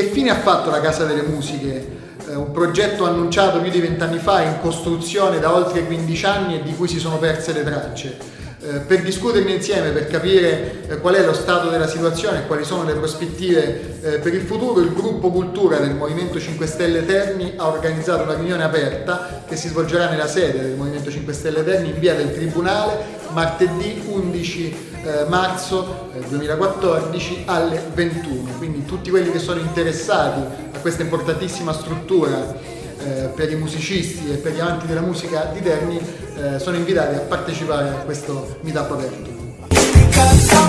Che fine ha fatto la Casa delle Musiche? Eh, un progetto annunciato più di vent'anni fa, in costruzione da oltre 15 anni e di cui si sono perse le tracce. Eh, per discuterne insieme, per capire eh, qual è lo stato della situazione e quali sono le prospettive eh, per il futuro, il gruppo Cultura del Movimento 5 Stelle Terni ha organizzato una riunione aperta che si svolgerà nella sede del Movimento 5 Stelle Terni in via del Tribunale martedì 11 marzo 2014 alle 21. Quindi tutti quelli che sono interessati a questa importantissima struttura eh, per i musicisti e per gli amanti della musica di Terni eh, sono invitati a partecipare a questo meetup aperto.